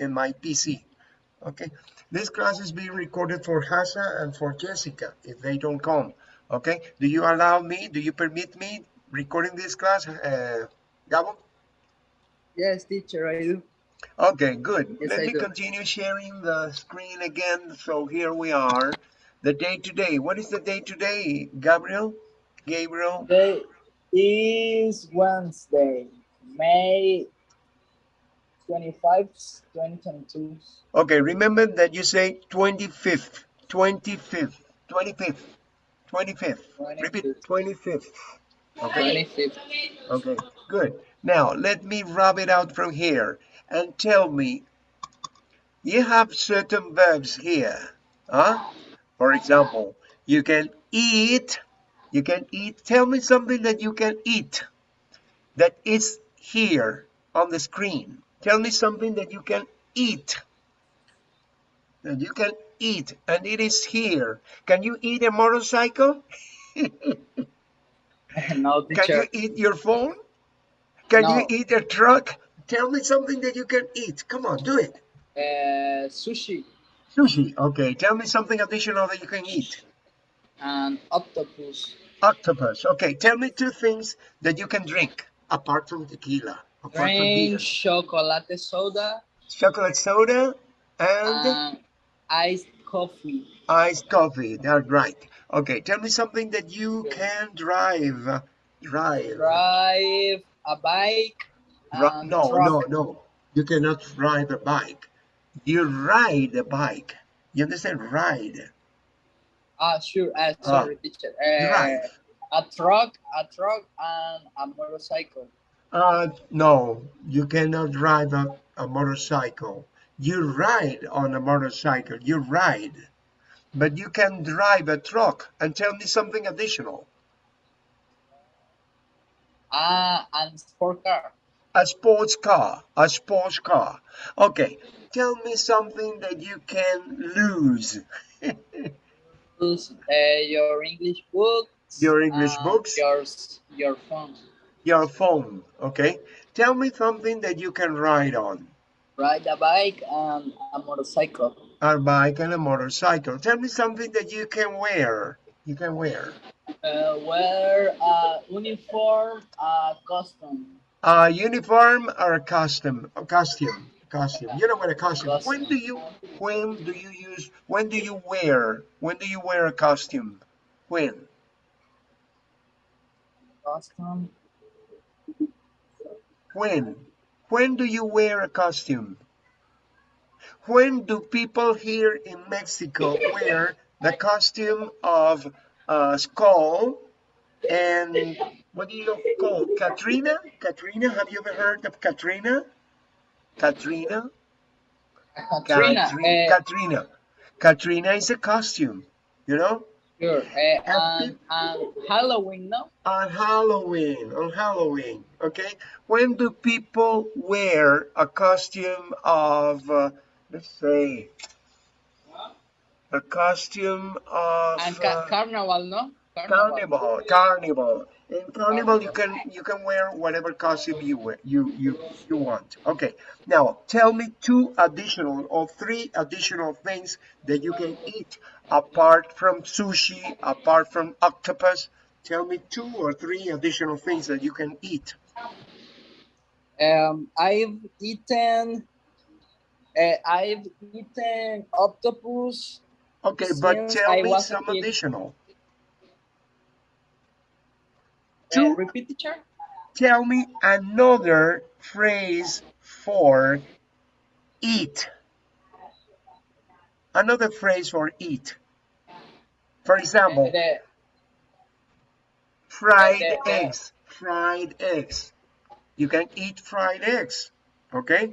in my PC. Okay, this class is being recorded for Hasa and for Jessica if they don't come. Okay, do you allow me? Do you permit me recording this class, uh, Gabo? Yes, teacher, I do. Okay, good. Yes, Let I me do. continue sharing the screen again. So here we are. The day today. What is the day today, Gabriel? Gabriel? Today is Wednesday, May 25, 2022. Okay, remember that you say 25th, 25th, 25th, 25th. Repeat 25th. Okay, 25th. okay, good. Now, let me rub it out from here and tell me, you have certain verbs here. Huh? For example, you can eat, you can eat. Tell me something that you can eat that is here on the screen. Tell me something that you can eat. That you can eat and it is here. Can you eat a motorcycle? no, Can you eat your phone? Can you eat a truck? Tell me something that you can eat. Come on, do it. Uh, sushi Sushi. Okay, tell me something additional that you can eat. and octopus. Octopus. Okay, tell me two things that you can drink apart from tequila. Apart from beer. Drink chocolate soda Chocolate soda and iced coffee. iced coffee. That's right. Okay, tell me something that you can drive. Drive. Drive a bike. And no, truck. no, no. You cannot ride a bike. You ride a bike. You understand? Ride. Ah, sure. Uh, sorry, teacher. Uh, Drive. a truck, a truck, and a motorcycle. Uh, no, you cannot drive a, a motorcycle. You ride on a motorcycle. You ride. But you can drive a truck. And tell me something additional. Ah, and sport car. A sports car. A sports car. Okay. Tell me something that you can lose. Use uh, your English books. Your English and books. Your your phone. Your phone. Okay. Tell me something that you can ride on. Ride a bike and a motorcycle. A bike and a motorcycle. Tell me something that you can wear. You can wear. Uh, wear a uniform, a costume. A uniform or a costume? A costume. Costume. You know what a costume. When do you when do you use when do you wear when do you wear a costume? When? Costume. When? When do you wear a costume? When do people here in Mexico wear the costume of a skull and what do you call Catrina? Catrina, have you ever heard of Catrina? Catrina? Catrina. Katri- Uh, Catrina. Catrina is a costume, you know? Sure. Uh, and, and Halloween, no? On Halloween, on Halloween, okay? When do people wear a costume of, uh, let's say, a costume of And ca uh, carnival, no? carnival, carnival. In carnival, you can you can wear whatever costume you wear, you you you want. Okay. Now, tell me two additional or three additional things that you can eat apart from sushi, apart from octopus. Tell me two or three additional things that you can eat. Um, I've eaten. Uh, I've eaten octopus. Okay, but tell I me some additional. Two repeat, teacher. Tell me another phrase for eat. Another phrase for eat. For example, The, fried the- the- eggs. Fried eggs. You can eat fried eggs. Okay?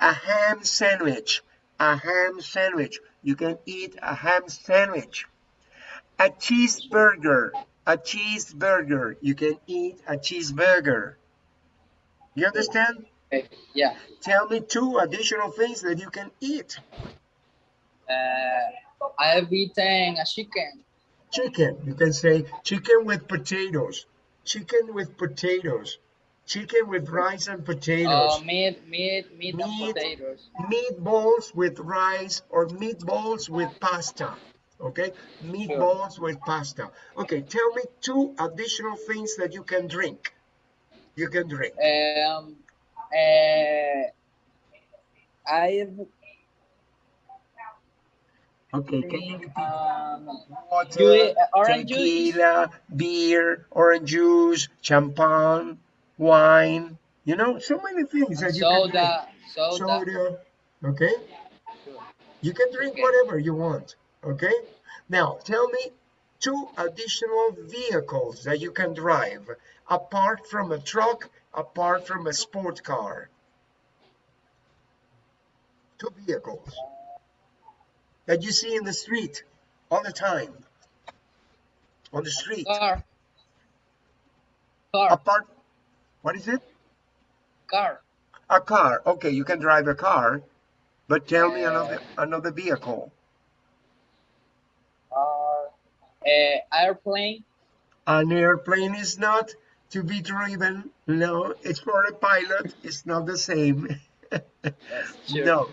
A ham sandwich. A ham sandwich. You can eat a ham sandwich. A cheeseburger. A cheeseburger. You can eat a cheeseburger. You understand? yeah. Tell me two additional things that you can eat. Uh, I've eaten a chicken. Chicken. You can say chicken with potatoes. Chicken with potatoes. Chicken with rice and potatoes. meat, meat, meat, and potatoes. Meatballs with rice or meatballs with pasta. Okay, meatballs with pasta. Okay, tell me two additional things that you can drink. You can drink. Um, uh, I've Okay, can you repeat? um, Water, uh, orange juice. tequila, beer, orange juice, champagne, wine. You know, so many things that you can drink. soda, soda. Soda. Okay, you can drink Okay. whatever you want. Okay, now tell me two additional vehicles that you can drive apart from a truck, apart from a sport car. Two vehicles that you see in the street all the time. On the street. Car. Car, Apart, what is it? car. A car. Okay, you can drive a car, but tell me another another vehicle. Uh, uh, airplane. An airplane is not to be driven. No, it's for a pilot. It's not the same. No,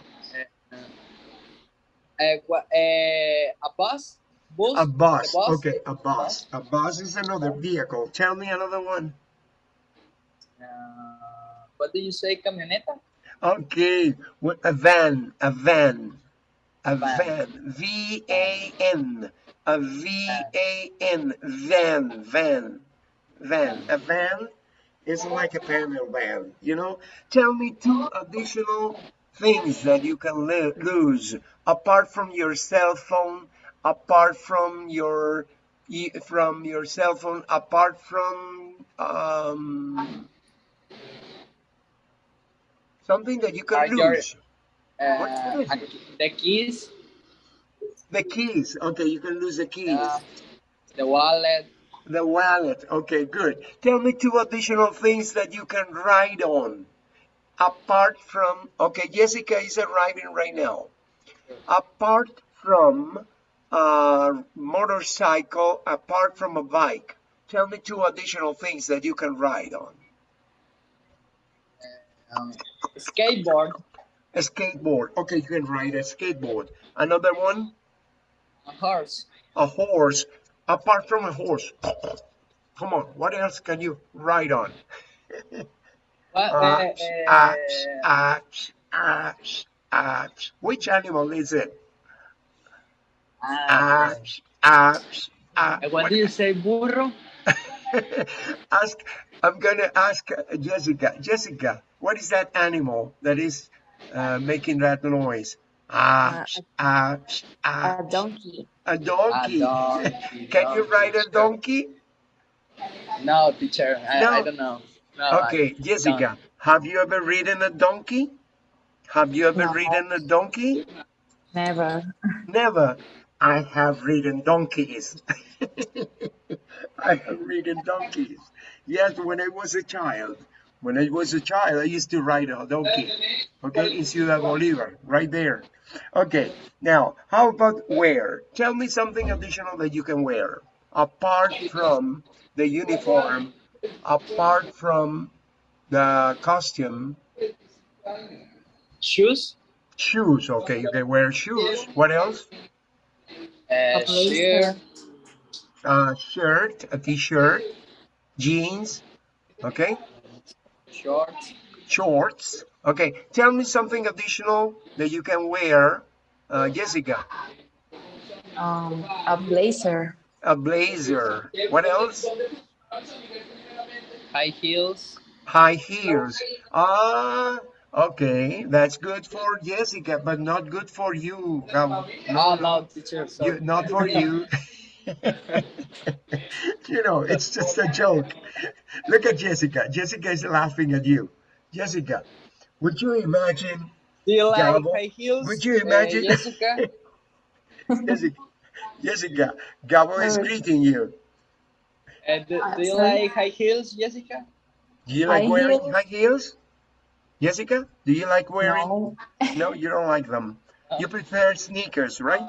Uh, qua- uh, a bus. Bus. a bus. The bus. Okay, a bus. A bus is another vehicle. Tell me another one. Uh, what do you say, camioneta? Okay, a van. A van. A Van. van. A N. A V A N. Van. Van. Van. A van is like a panel van. You know. Tell me two additional things that you can lo- lose apart from your cell phone, apart from your from your cell phone, apart from um, something that you can Are lose. What Uh, the keys. The keys. Okay, you can lose the keys. Uh, the wallet. The wallet. Okay, good. Tell me two additional things that you can ride on. Apart from, okay, Jessica is arriving right now. Apart from a motorcycle, apart from a bike, tell me two additional things that you can ride on. Um, skateboard. A skateboard. Okay, you can ride a skateboard. Another one, A horse. a horse. Apart from a horse. Come on, what else can you ride on? Uh, ash, ash, ash, ash. Which animal is it? ash, ash. uh, what do you say, burro? ask, I'm gonna ask uh, Jessica. Jessica, what is that animal that is uh, making that noise? Ash, ash, A ash. donkey. A donkey. A donkey, Can you ride a donkey. donkey? No, teacher. I, No. I don't know. No, I Okay, Jessica, have you ever ridden a donkey? Have you ever No. ridden a donkey? Never. Never. I have ridden donkeys. I have ridden donkeys. Yes, when I was a child. When I was a child, I used to ride a donkey. Okay, in Ciudad Bolivar, right there. Okay, now, how about wear? Tell me something additional that you can wear. Apart from the uniform, apart from the costume, Shoes. shoes. Okay, you can wear shoes. What else? Uh, A shoe. blazer. a shirt, a t-shirt, jeans, okay, Shorts. shorts. Okay, tell me something additional that you can wear, uh, Jessica. Um, a blazer. A blazer. What else? High heels. High heels. Ah, okay, that's good for Jessica, but not good for you. Gabo. No, no, teacher. You, not for you. you know, it's just a joke. Look at Jessica. Jessica is laughing at you. Jessica, would you imagine? do you like Gabo, high heels? would you uh, imagine- Jessica? Jessica, Jessica, Gabo is Uh, greeting you. Uh, do, do you like high heels, Jessica? Do you like High wearing heels? high heels? Jessica, do you like wearing? No. No, you don't like them. You prefer sneakers, right?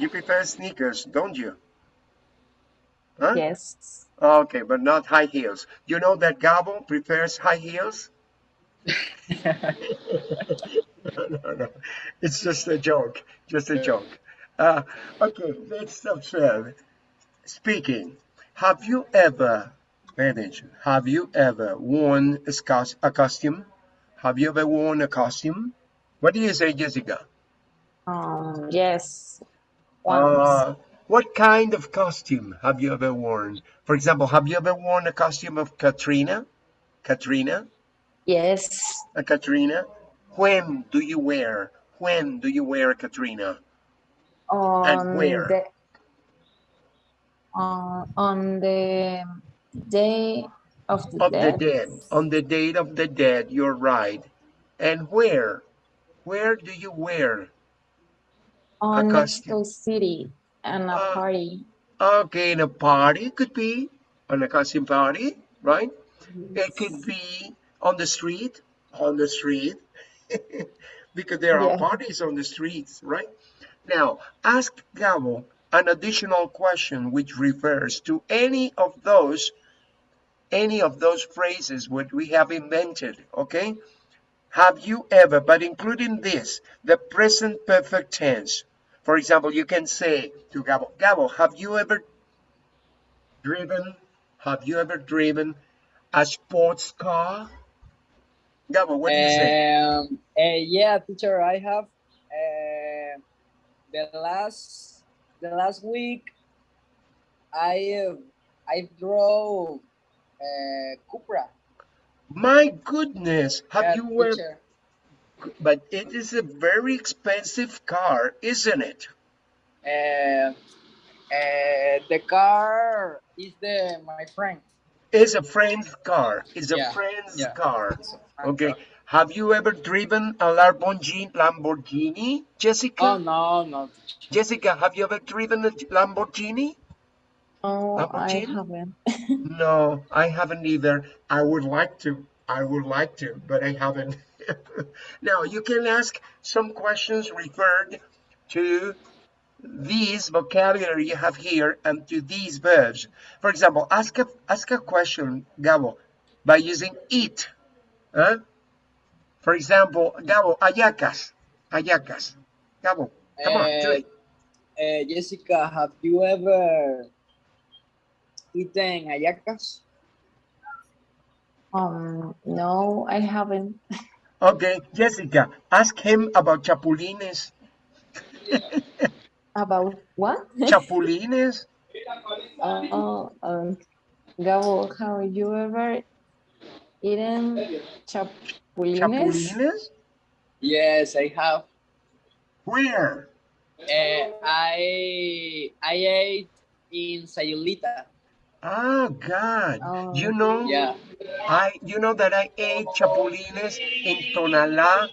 You prefer sneakers, don't you? Huh? Yes. Okay, but not high heels. You know that Gabo prefers high heels? No, no, no. It's just a joke. Just a joke. Uh, okay, let's observe. Speaking, have you ever, manage, have you ever worn a, scos- a costume? Have you ever worn a costume? What do you say, Jessica? Um, yes. Once. Uh, what kind of costume have you ever worn? For example, have you ever worn a costume of Catrina? Catrina? Yes. A Catrina? When do you wear? When do you wear a Catrina? On where? the uh, on the day of the Of the dead. dead. On the date of the dead, you're right. And where? Where do you wear? on costume. Mexico City and a Uh, party. Okay, in a party, could be on a costume party, right? It could be on the street, on the street, because there are Yeah. parties on the streets, right? Now, ask Gabo an additional question which refers to any of those, any of those phrases which we have invented, okay? Have you ever, but including this, the present perfect tense. For example, you can say to Gabo, Gabo, have you ever driven, have you ever driven a sports car? Gabo, what do you say? Um, uh, yeah, teacher, I have uh, the last the last week. I uh, I drove uh, Cupra. My goodness, have Yeah, you teacher. but it is a very expensive car, isn't it? Uh, uh, the car is the my friend. It's a friend's car. It's a friend's yeah. car. It's a friend Okay. Have you ever driven a Lamborghini, Lamborghini, Jessica? Oh no, no. Jessica, have you ever driven a Lamborghini? Oh, I haven't. No, I haven't either. I would like to. I would like to, but I haven't. now, you can ask some questions referred to these vocabulary you have here and to these verbs. For example, ask a, ask a question, Gabo, by using it. Huh? For example, Gabo, hallacas. Hallacas. Gabo, come on, do Uh, it. uh, Jessica, have you ever eaten hallacas? Um, no, I haven't. Okay, Jessica, ask him about chapulines. About what? Chapulines? Oh, um, Gabo, have you ever eaten chapulines? Chapulines? Yes, I have. Where? Uh, I I ate in Sayulita. Oh God! Oh, You know, Yeah. I you know that I ate chapulines in Tonalá,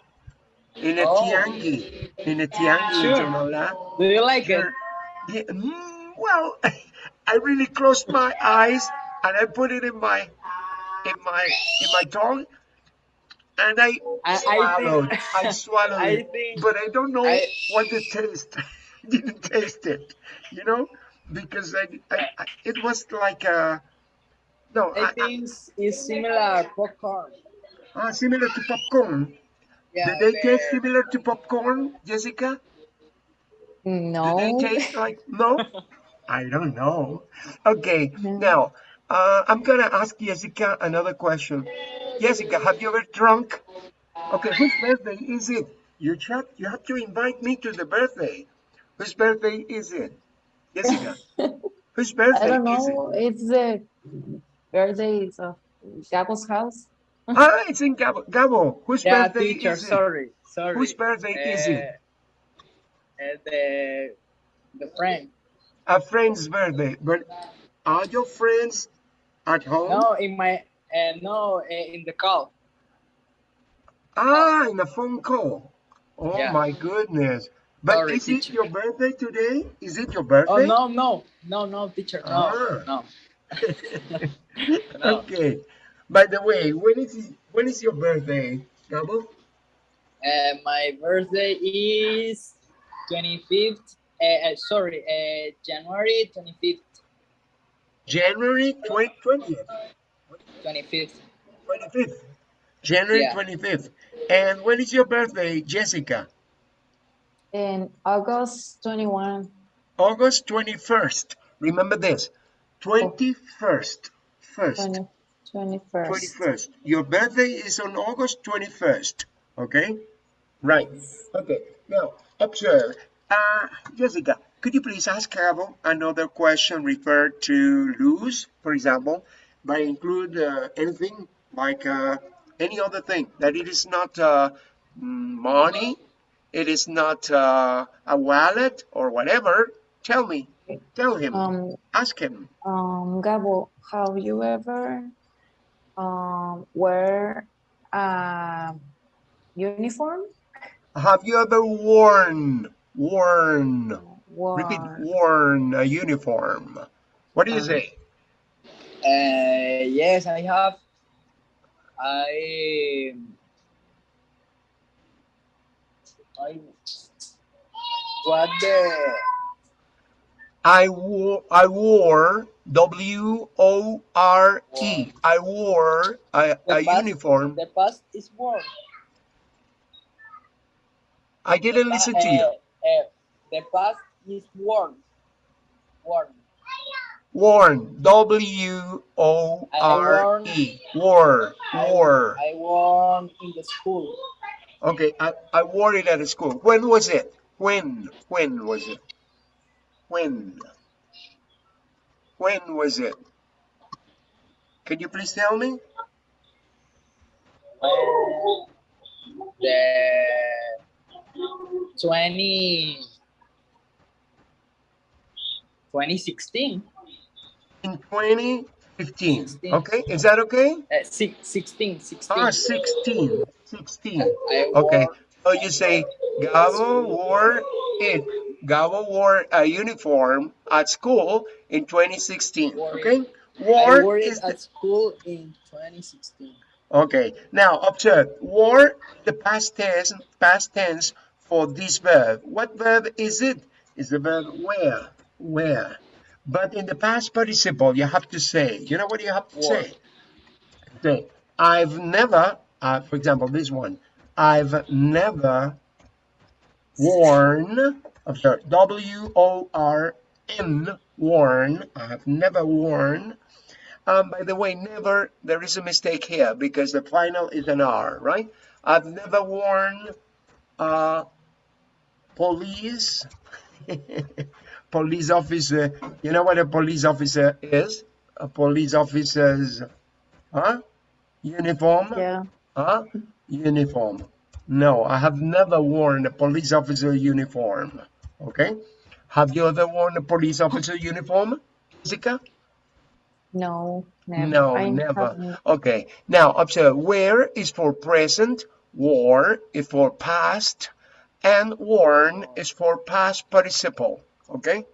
in a Oh. tiangi, in a tiangi in Sure. Tonalá. Do you like it? Yeah, mm, well, I really closed my eyes and I put it in my in my in my tongue, and I I, I swallowed. think I swallowed I it, think but I don't know I- what the taste. I didn't taste it, you know, because I, I, I it was like a no, I I, I, think it's- similar popcorn. ah, similar to popcorn. Yeah. Did they the- taste similar to popcorn, Jessica? no. Do they taste like no? I don't know. Okay, No. now uh, I'm gonna ask Jessica another question. Jessica, have you ever drunk? Okay, whose birthday is it? You have you have to invite me to the birthday. Whose birthday is it? Jessica, whose birthday I don't is it? know. It's the birthdays of Gabo's house. Ah, it's in Gabo. Gabo, whose Yeah, birthday teacher. is it? Sorry, sorry. Whose birthday is it? Uh, uh, the the friend. A friend's birthday. But are your friends at home? No, in my uh, no uh, in the call. Ah, in a phone call. Oh Yeah. my goodness. But Sorry, is it your birthday today? Is it your birthday? Oh no no no no teacher no Ah. no. No. okay. By the way, when is when is your birthday, Gabo? Uh, my birthday is twenty fifth. Uh, uh, sorry, uh, January twenty fifth. January 20, 20th, 25th. 25th. January Yeah. 25th. And when is your birthday, Jessica? In August 21. August 21st. Remember this. 21st. First. 20, 21st. 21st. Your birthday is on August 21st. Okay? Right. Okay. Now, observe. Uh, Jessica, could you please ask Carol another question referred to lose, for example, by include uh, anything like uh, any other thing that it is not uh, money, it is not uh, a wallet or whatever. Tell me. Tell him. Um, ask him. um, Gabo, have you ever um, wear a uniform? Have you ever worn, worn, repeat, Worn. worn a uniform? What do you Um, say? Uh, yes, I have. I. I. What the. I wore, I wore, W O R E. I wore a, The a past- uniform. The past is worn. I didn't listen to you. Uh, uh, the past is worn. Worn. Worn, W O R E. Wore, I, wore. I worn in the school. Okay, I, I wore it at the school. When was it? When? When was it? When? When was it? Can you please tell me? Uh, the 20. 2016. In 2015. 16. Okay, is that okay? Uh, six, 16. 16. Ah, 16. 16. I Okay, so you say Gabo wore it. Gabo wore a uniform at school in 2016. Wore it. Okay, wore wore is it at school in 2016. Okay, now observe. Wore the past tense, past tense for this verb. What verb is it? Is the verb wear, wear. But in the past participle, you have to say. You know what you have to Wore. say? Say, I've never. Uh, for example, this one. I've never worn. Observe. W O R N. Worn. I have never worn um, by the way, never, there is a mistake here because the final is an R, right? I've never worn uh, police, police officer. You know what a police officer is? A police officer's, huh? Uniform, Yeah. huh? Uniform. No, I have never worn a police officer uniform, okay? Have you ever worn a police officer uniform, Jessica? No, never. No, I never. haven't. Okay, now observe wear is for present, wore is for past, and worn is for past participle. Okay,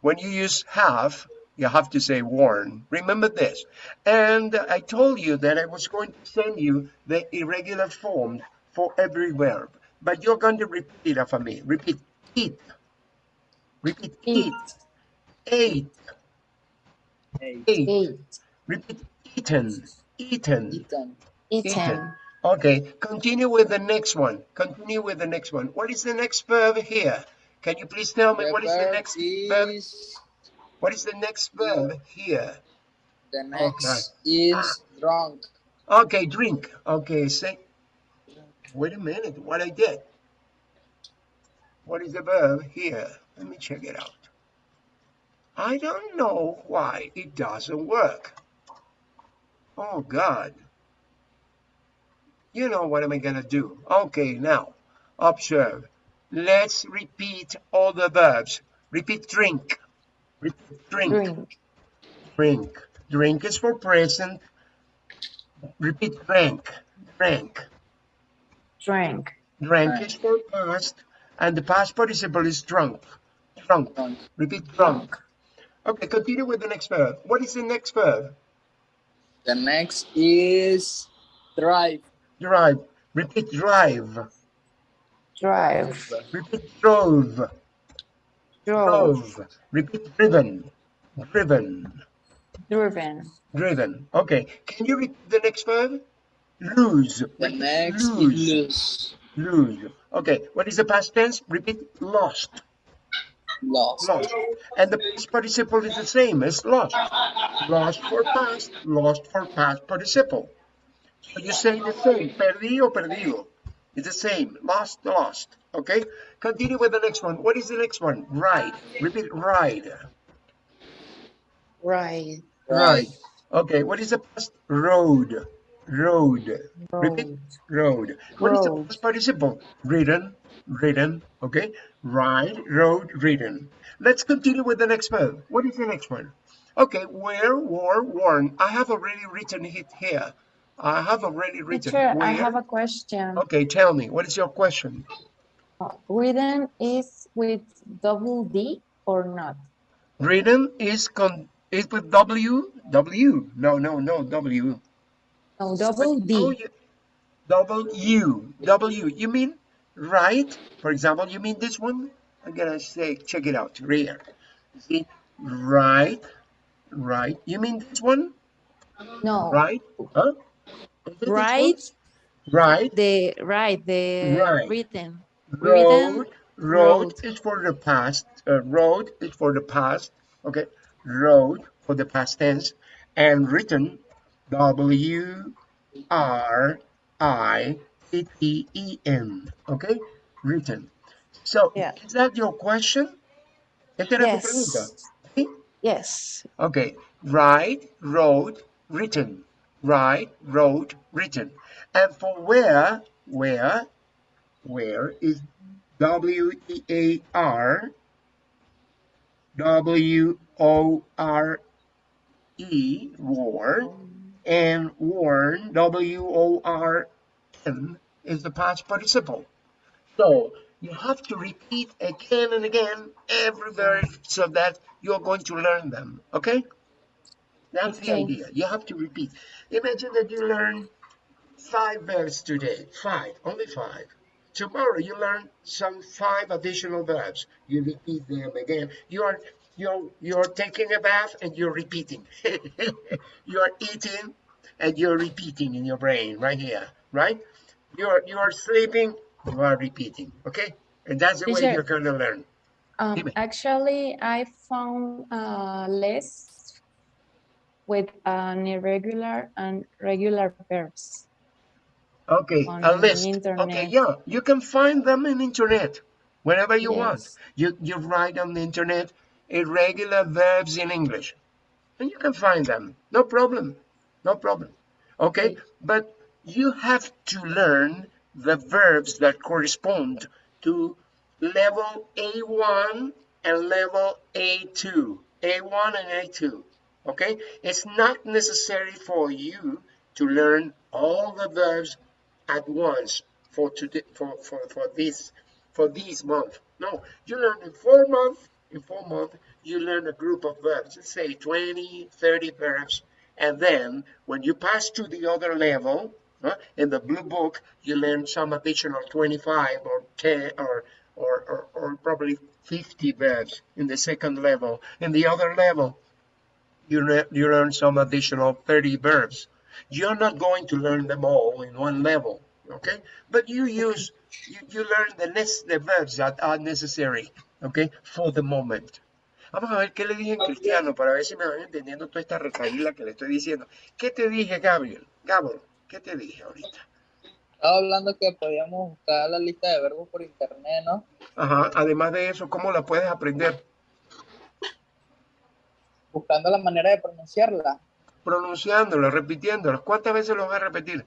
when you use have, you have to say worn. Remember this. And I told you that I was going to send you the irregular form for every verb, but you're going to repeat it after me. Repeat eat. Repeat eat. Eat. Ate. Eight. Ate. Eight. Repeat eaten. Eaten. Eaten. Eaten. Okay, continue with the next one. Continue with the next one. What is the next verb here? Can you please tell me The what is the next verb? What is the next verb here? the oh, next is drunk. Okay, drink. Okay, say. Wait a minute. What I did? What is the verb here? Let me check it out. I don't know why it doesn't work. Oh God. You know what am I gonna do? Okay, now observe. Let's repeat all the verbs. Repeat drink. Repeat drink. Drink. Drink. Drink is for present. Repeat drank. Drank. Drank. Drank Drank. is for past, and the past participle is drunk. Drunk. Drunk. Repeat drunk. Okay, continue with the next verb. What is the next verb? The next is drive. Drive. Repeat drive. Drive. Repeat drove. Drove. Drove. Repeat driven. Driven. Driven. Driven. Okay. Can you repeat the next verb? Lose. The next lose. lose. Lose. Okay. What is the past tense? Repeat. Lost. Lost. Lost. And the past participle is the same as lost. Lost for past. Lost for past participle. So you say the same. Perdí o perdido. It's the same. Lost, lost. Okay. Continue with the next one. What is the next one? Ride. Repeat. Ride. Right. Right. Okay. What is the past? Rode. Rode. Repeat. Rode. Rode. What is the past participle? Ridden. Ridden. Okay. Ride. Rode. Ridden. Let's continue with the next verb. What is the next one? Okay. Wear, wore, worn. I have already written it here. I have already written. Teacher, I have a question. Okay. Tell me. What is your question? Uh, Written is with double D or not? Ridden is con is with W. W. No. No. No. W. No, double Oh, D. you, double U, W. You mean right? For example, you mean this one? I'm gonna say, check it out, right here. See, right, right. You mean this one? No. Right? Huh? Right, Right. the right, the Right. written. Rode. Written, Rode rode. is for the past. Uh, rode is for the past. Okay. Rode for the past tense, and written. W R I T T E N. Okay. Written. So Yeah. is that your question? Esta era tu pregunta. Yes. ¿Sí? Yes. Okay. Ride, rode, written. Ride, wrote, written. And for where, where, where is W E A R W O R E, war, and worn, W O R N, is the past participle. So you have to repeat again and again every verb so that you're going to learn them. Okay? That's the Okay. idea. You have to repeat. Imagine that you learn five verbs today. Five, only five. Tomorrow you learn some five additional verbs. You repeat them again. You are you're you're taking a bath and you're repeating. you're eating and you're repeating in your brain right here, right? You're you're sleeping, you are repeating. Okay? And that's the way you're gonna learn. Um, actually, I found a list with an irregular and regular verbs. Okay, a list. Okay, yeah, you can find them in internet whenever you want. You you write on the internet irregular verbs in English, and you can find them. No problem, no problem. Okay. but you have to learn the verbs that correspond to level A1 and level A2. A1 and A2. Okay, it's not necessary for you to learn all the verbs at once for today for, for, for this for this month. No, you learn in four months, in four months, you learn a group of verbs, let's say 20, 30 verbs, and then when you pass to the other level, huh, in the blue book, you learn some additional 25 or 10 or or, or, or probably 50 verbs in the second level. In the other level, you, le- you learn some additional 30 verbs. You're not going to learn them all in one level, okay? But you use, you, you learn the, nes- the verbs that are necessary, okay, for the moment. Vamos a ver qué le dije en cristiano para ver si me van entendiendo toda esta recaída que le estoy diciendo. ¿Qué te dije, Gabriel? Gabriel, ¿qué te dije ahorita? Estaba hablando que podíamos buscar la lista de verbos por internet, ¿no? Ajá, además de eso, ¿cómo la puedes aprender? Buscando la manera de pronunciarla. Pronunciándola, repitiéndola. ¿Cuántas veces lo vas a repetir?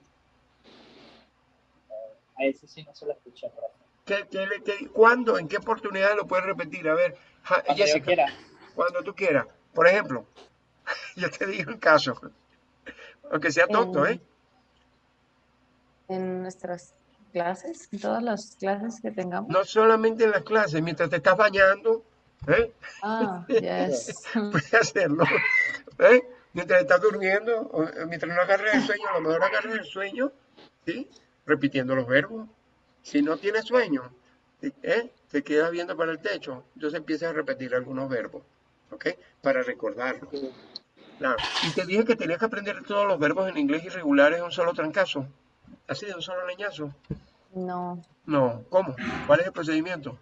A ese sí no se lo escuché, por ejemplo. ¿Qué, qué le- qué- ¿Cuándo? ¿En qué oportunidad lo puedes repetir? A ver, Cuando yo Jessica, quiera. cuando tú quieras. Por ejemplo, yo te digo un caso, aunque sea tonto, ¿eh? En nuestras clases, en todas las clases que tengamos. No solamente en las clases, mientras te estás bañando, ¿eh? Ah, yes. Puedes hacerlo, ¿eh? Mientras estás durmiendo, o o mientras no agarres el sueño, a lo mejor agarras el sueño, ¿sí? Repitiendo los verbos. Si no tienes sueño, ¿eh? Te quedas viendo para el techo, entonces empiezas a repetir algunos verbos, ¿ok? Para recordarlo. Claro. Y te dije que tenías que aprender todos los verbos en inglés irregulares de un solo trancazo. Así de un solo leñazo. No. No, ¿cómo? ¿Cuál es el procedimiento?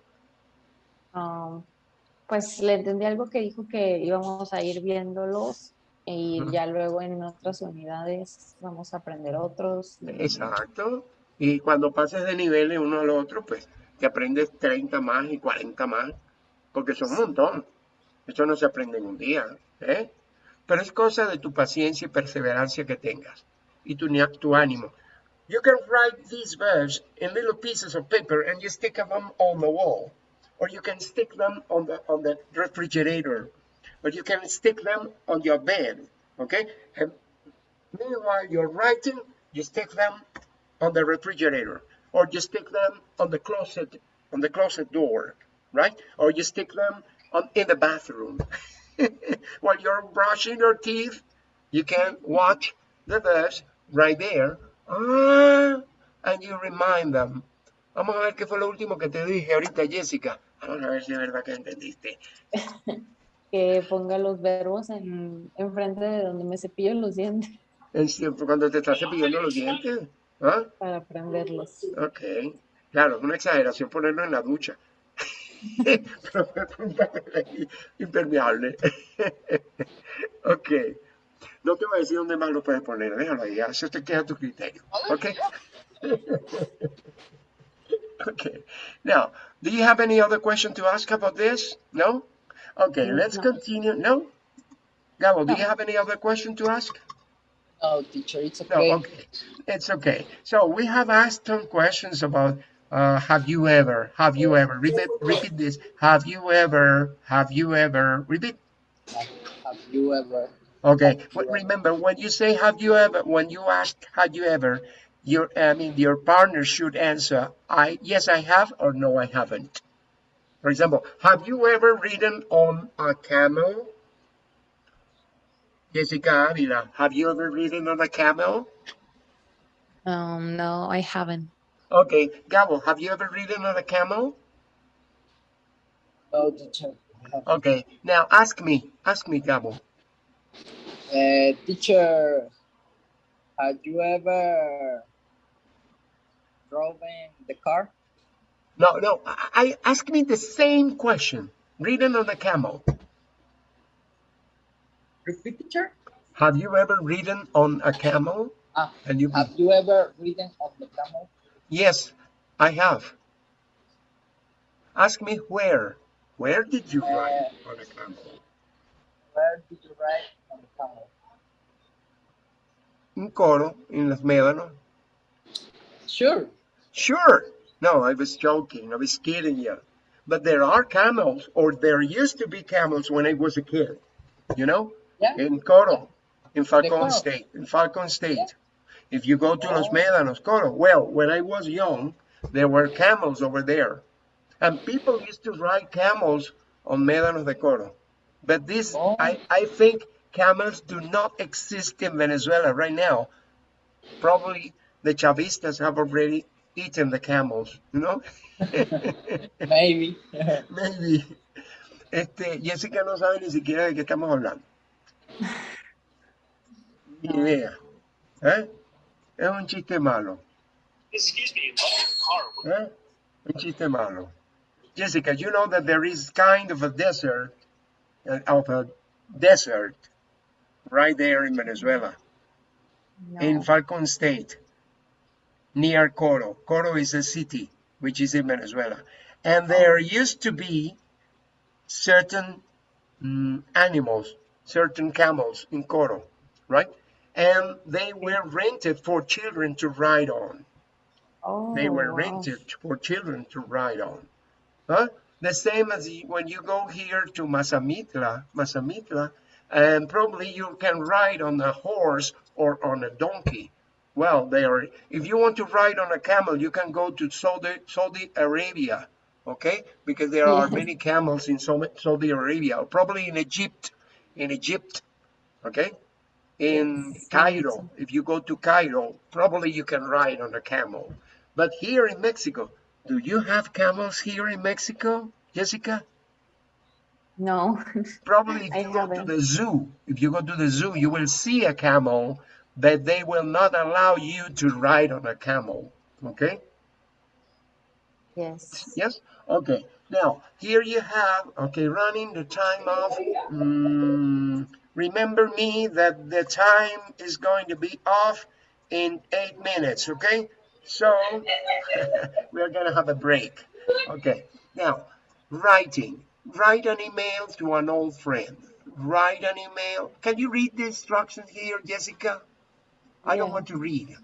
um, pues le entendí algo que dijo que íbamos a ir viéndolos y ya luego en otras unidades vamos a aprender otros. Exacto. Y cuando pases de nivel de uno al otro, pues te aprendes 30 más y 40 más, porque son un montón. Esto no se aprende en un día, ¿eh? Pero es cosa de tu paciencia y perseverancia que tengas y tu, tu ánimo. You can write these verbs in little pieces of paper and you stick them on the wall. Or you can stick them on the, on the refrigerator. Or you can stick them on your bed, okay? And meanwhile you're writing, you stick them on the refrigerator. Or you stick them on the closet, on the closet door, right? Or you stick them on, in the bathroom. While you're brushing your teeth, you can watch the verbs right there. Ah, and you remind them. Vamos a ver qué fue lo último que te dije ahorita, Jessica. Vamos a ver si es verdad que entendiste. Que ponga los verbos en enfrente de donde me cepillo los dientes En cuando te estás cepillando los dientes. ¿Ah? para aprenderlos. Ok. Claro, es una exageración ponerlo en la ducha. Pero fue un papel impermeable. ok. No te voy a decir dónde más lo puedes poner. Déjalo ahí. Eso te queda a tu criterio. Ok. okay. Now, do you have any other question to ask about this? No? Okay, Mm, let's continue. No? Gabo, do you have any other question to ask? No, teacher, it's okay. No, okay. It's okay. So we have asked some questions about uh, have you ever, have you ever, repeat, repeat this. Have you ever, have you ever, repeat. Have, have you ever? Okay. Have you remember, when you say have you ever, when you ask have you ever, your, I mean, your partner should answer, I, yes, I have, or no, I haven't. For example, have you ever ridden on a camel? Jessica Avila, have you ever ridden on a camel? Um, no, I haven't. Okay, Gabo, have you ever ridden on a camel? No, teacher. Okay, now ask me, ask me, Gabo. Uh, teacher, have you ever driven the car? No, no, I, I ask me the same question. Ridden on a camel. Repeat, teacher. Have you ever ridden on a camel? Ah, And you, have you ever ridden on the camel? yes, I have. Ask me where. Where did you ride on a camel? Where did you ride on the camel? In Coro, in Los Médanos. Sure. Sure. No, I was joking. I was kidding you. But there are camels, or there used to be camels when I was a kid. You know? Yeah. in Coro, in Falcon State, in Falcon State. Yeah. If you go to Los Oh. Médanos, Coro, well, when I was young, there were camels over there. And people used to ride camels on Médanos de Coro. But this, Oh. I, I think camels do not exist in Venezuela right now. Probably the Chavistas have already eaten the camels, you know? Maybe. Maybe. Este, Jessica no sabe ni siquiera de qué estamos hablando. Ni idea. ¿Eh? Es un chiste malo. Excuse me, what car? ¿Eh? Un chiste malo. Jessica, you know that there is kind of a desert, uh, of a desert, right there in Venezuela, in Falcon State, near Coro. Coro is a city which is in Venezuela. And there used to be certain mm, animals, certain camels in Coro, right? And they were rented for children to ride on. Oh, They were wow. rented for children to ride on. Huh? The same as when you go here to Mazamitla, Mazamitla, and probably you can ride on a horse or on a donkey. Well, they are. If you want to ride on a camel, you can go to Saudi, Saudi Arabia, okay? Because there are many camels in Saudi Arabia, or probably in Egypt, in Egypt, okay? In Cairo, if you go to Cairo, probably you can ride on a camel. But here in Mexico, do you have camels here in Mexico, Jessica? No, Probably if I you go to haven't. the zoo, if you go to the zoo, you will see a camel, but they will not allow you to ride on a camel. Okay? yes. Yes? Okay. Now, here you have, okay, running the time of, Mm, remember me that the time is going to be off in eight minutes, okay? So, we're going to have a break. Okay. Now, writing. Write an email to an old friend. Write an email. Can you read the instructions here, Jessica? I don't Yeah. want to read.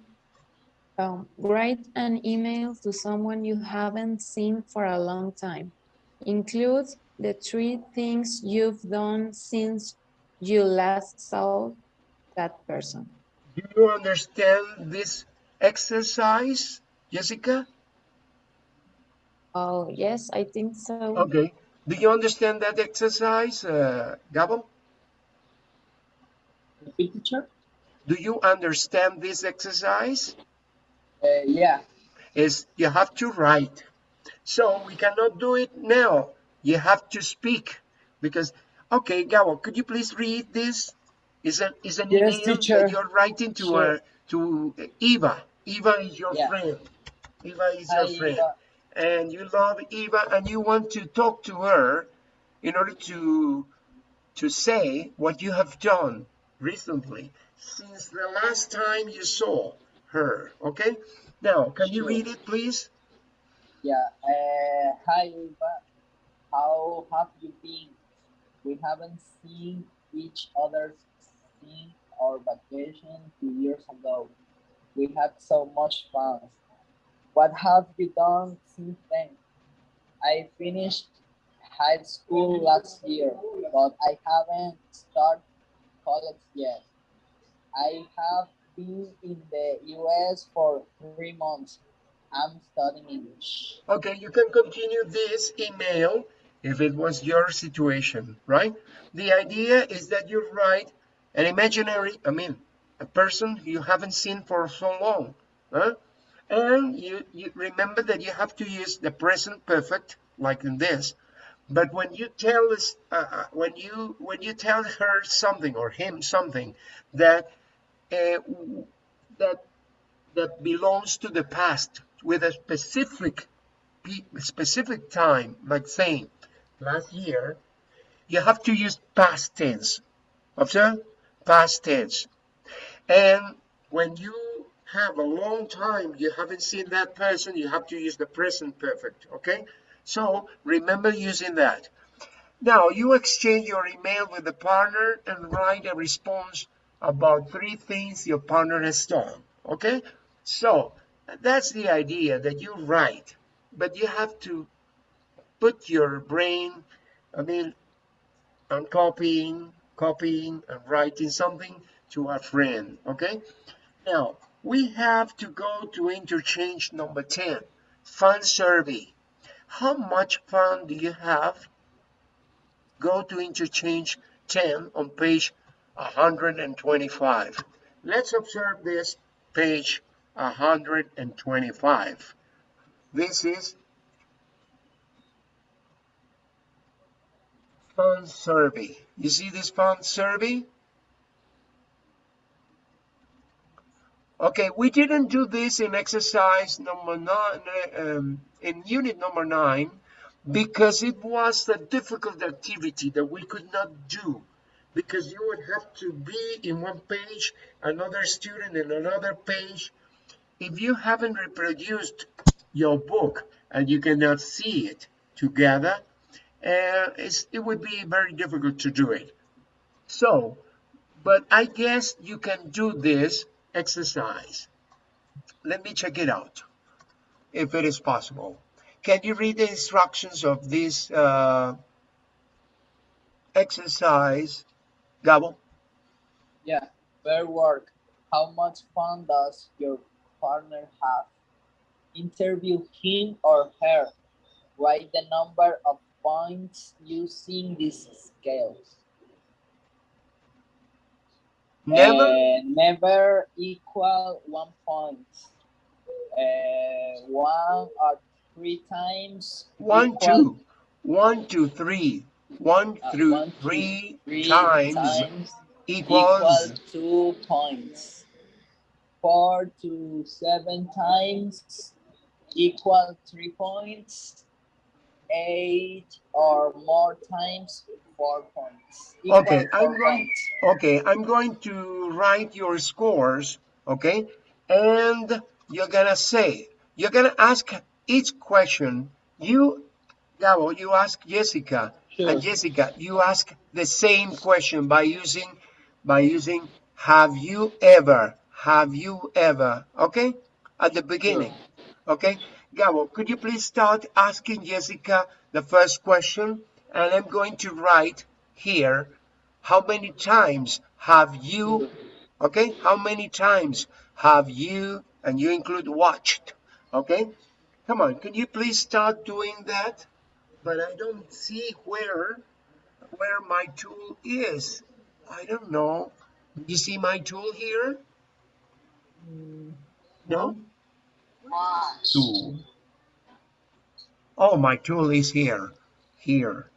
Um, write an email to someone you haven't seen for a long time. Include the three things you've done since you last saw that person. Do you understand this exercise, Jessica? Oh, yes, I think so. Okay. Do you understand that exercise, uh, Gabo? Repeat, teacher? Do you understand this exercise? Uh, yeah. Is you have to write. So we cannot do it now. You have to speak because, okay, Gabo, could you please read this? Is an is an Yes, email teacher. that you're writing to Sure. uh, to Eva. Eva is your Yeah. friend. Eva is Hi, your friend. Eva. and you love Eva and you want to talk to her in order to to say what you have done recently since the last time you saw her okay now can you Sure. read it please Yeah. Uh, hi, Eva. How have you been? We haven't seen each other since our vacation two years ago. We had so much fun. What have you done since then? I finished high school last year, but I haven't started college yet. I have been in the US for three months. I'm studying English. okay you can continue this email if it was your situation right the idea is that you write an imaginary i mean a person you haven't seen for so long huh? and you, you remember that you have to use the present perfect like in this but when you tell us uh, uh, when you when you tell her something or him something that Uh, that that belongs to the past with a specific specific time like saying last year you have to use past tense. Observe? Past tense. And when you have a long time you haven't seen that person you have to use the present perfect okay? So remember using that. Now you exchange your email with the partner and write a response about three things your partner has done okay? So that's the idea that you write but you have to put your brain i mean on copying copying and writing something to a friend okay? Now we have to go to interchange number 10 fun survey. How much fun do you have? Go to interchange 10 on page 125 let's observe this page 125 this is fun survey. You see this fun survey? Okay we didn't do this in exercise number nine um, in unit number nine because it was a difficult activity that we could not do because you would have to be in one page another student in another page. If you haven't reproduced your book and you cannot see it together uh, it would be very difficult to do it. So but i guess you can do this exercise. Let me check it out if it is possible. Can you read the instructions of this uh, exercise Gabo? Yeah. Fair work. How much fun does your partner have? Interview him or her. Write the number of points using these scales. never Uh, never equal one point. Uh, one or three times one equal- two one two three one Uh, through one, two, three, Three times, times equals equal two points. Four to seven times equal three points. Eight or more times four points. Okay, I'm going- points. Okay, I'm going to write your scores, okay? And you're gonna say, you're gonna ask each question. You, Gabo, you ask Jessica, Sure. and Jessica, you ask the same question by using, by using, have you ever, have you ever, okay? At the beginning, okay? Gabo, could you please start asking Jessica the first question? And I'm going to write here how many times have you okay how many times have you and you include watched okay come on can you please start doing that but i don't see where where my tool is. I don't know. You see my tool here? No? Tool. Oh my tool is here. Here.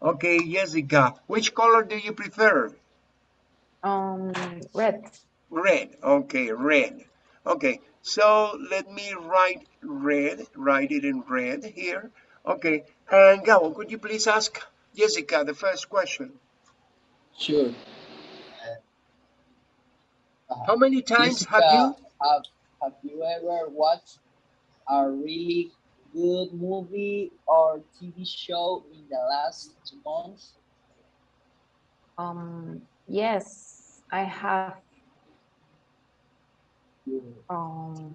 Okay jessica which color do you prefer? Um, red. Red. Okay, red. Okay, so let me write red, write it in red here. Okay, and Gabo, could you please ask Jessica the first question? Sure. How many times have you? Have, have you ever watched a really good movie or TV show in the last two months? Um, yes, I have. Um,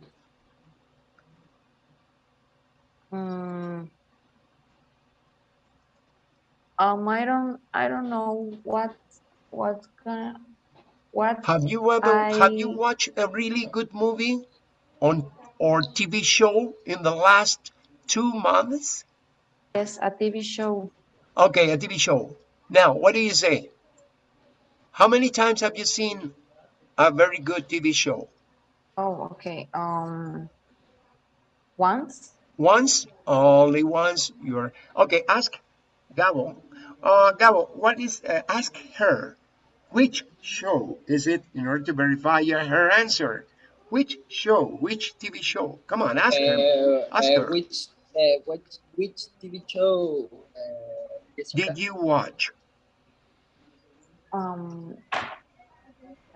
mm, um, I don't, I don't know what, what gonna, what, Have you ever have you watched a really good movie on or TV show in the last two months? yes, a TV show. Okay, a TV show. Now, what do you say? How many times have you seen a very good TV show? Oh, okay. Um, once. Once, only once. You're okay. Ask Gabo. Uh, Gabo, what is? Uh, ask her. Which show is it? In order to verify your, her answer. Which show? Which TV show? Come on, ask her. Uh, Ask uh, her. which, uh, which, which TV show? Uh, Did you watch? Um,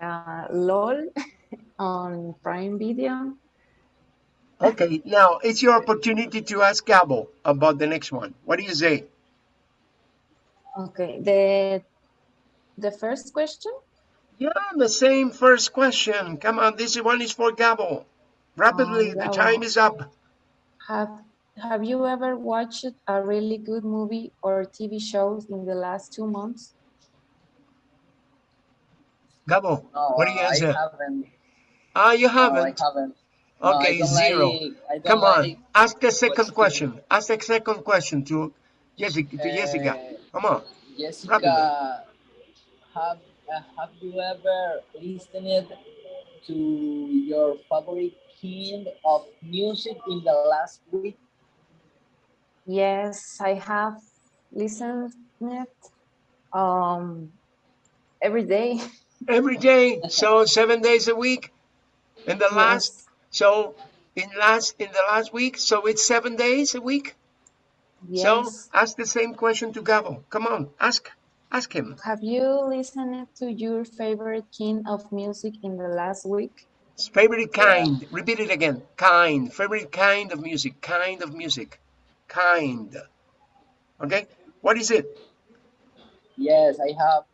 uh, LOL on Prime Video. Okay, now it's your opportunity to ask Gabo about the next one. What do you say? Okay, the the first question. Yeah, the same first question. Come on, this one is for Gabo. Rapidly, the Gabo. time is up. Have Have you ever watched a really good movie or TV shows in the last two months? Gabo, No, what do you I answer? haven't. Ah, you No, I haven't. haven't. No, I Okay, zero. like- I don't Come on, ask the second watching- question. Ask the second question to Jessica. To Jessica. Uh, Come on. Jessica, have uh, have you ever listened to your favorite kind of music in the last week? Yes, I have listened it um every day. Every day, so seven days a week. In the last, so in last in the last week, so it's seven days a week. So ask the same question to Gabo. Come on, ask, ask him. Have you listened to your favorite kind of music in the last week? Favorite kind. Repeat it again. Kind. Favorite kind of music. Kind of music. Kind. Okay. What is it? Yes, I have